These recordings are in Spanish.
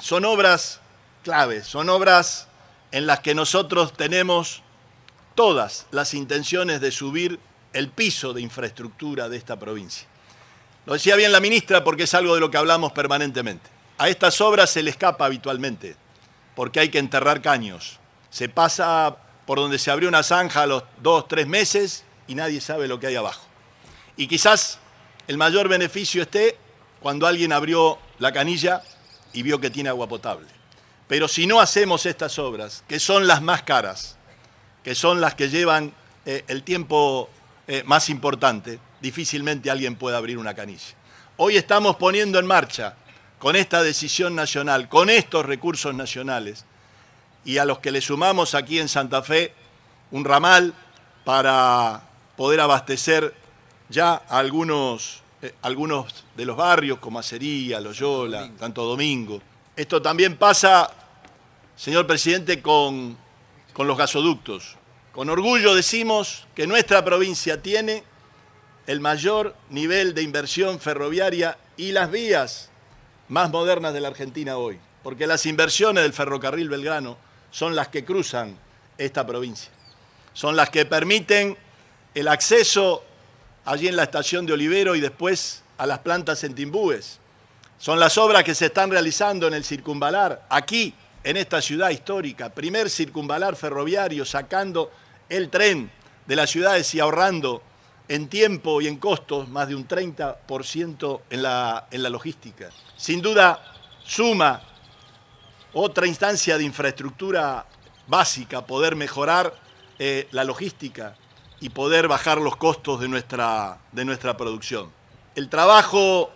son obras claves, son obras en las que nosotros tenemos todas las intenciones de subir el piso de infraestructura de esta provincia. Lo decía bien la ministra porque es algo de lo que hablamos permanentemente. A estas obras se le escapa habitualmente, porque hay que enterrar caños. Se pasa por donde se abrió una zanja a los dos, tres meses y nadie sabe lo que hay abajo. Y quizás el mayor beneficio esté cuando alguien abrió la canilla y vio que tiene agua potable. Pero si no hacemos estas obras, que son las más caras, que son las que llevan eh, el tiempo eh, más importante, difícilmente alguien puede abrir una canilla. Hoy estamos poniendo en marcha con esta decisión nacional, con estos recursos nacionales, y a los que le sumamos aquí en Santa Fe un ramal para poder abastecer ya algunos, eh, algunos de los barrios, como Acería, Loyola, Santo Domingo. Esto también pasa, señor presidente, con, con los gasoductos. Con orgullo decimos que nuestra provincia tiene el mayor nivel de inversión ferroviaria y las vías más modernas de la Argentina hoy, porque las inversiones del ferrocarril Belgrano son las que cruzan esta provincia, son las que permiten el acceso allí en la estación de Olivero y después a las plantas en Timbúes. Son las obras que se están realizando en el circunvalar, aquí, en esta ciudad histórica, primer circunvalar ferroviario, sacando el tren de las ciudades y ahorrando en tiempo y en costos más de un 30% en la, en la logística. Sin duda, suma otra instancia de infraestructura básica, poder mejorar eh, la logística y poder bajar los costos de nuestra, de nuestra producción. El trabajo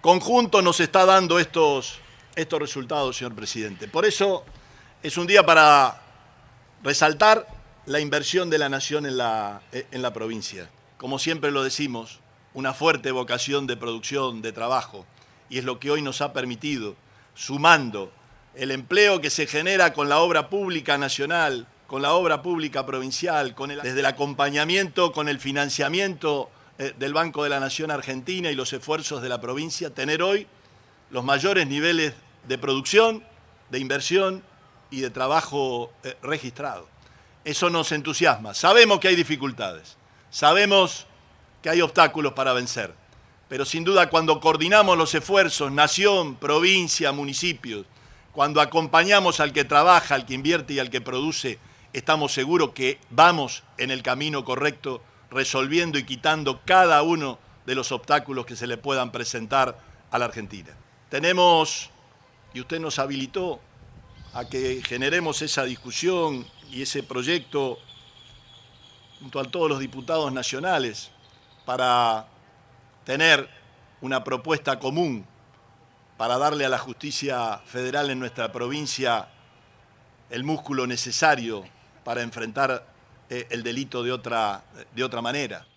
conjunto nos está dando estos, estos resultados, señor presidente. Por eso es un día para resaltar la inversión de la nación en la, en la provincia como siempre lo decimos, una fuerte vocación de producción, de trabajo, y es lo que hoy nos ha permitido, sumando el empleo que se genera con la obra pública nacional, con la obra pública provincial, desde el acompañamiento, con el financiamiento eh, del Banco de la Nación Argentina y los esfuerzos de la provincia, tener hoy los mayores niveles de producción, de inversión y de trabajo eh, registrado. Eso nos entusiasma. Sabemos que hay dificultades. Sabemos que hay obstáculos para vencer, pero sin duda cuando coordinamos los esfuerzos, nación, provincia, municipios, cuando acompañamos al que trabaja, al que invierte y al que produce, estamos seguros que vamos en el camino correcto, resolviendo y quitando cada uno de los obstáculos que se le puedan presentar a la Argentina. Tenemos, y usted nos habilitó a que generemos esa discusión y ese proyecto junto a todos los diputados nacionales para tener una propuesta común para darle a la justicia federal en nuestra provincia el músculo necesario para enfrentar eh, el delito de otra, de otra manera.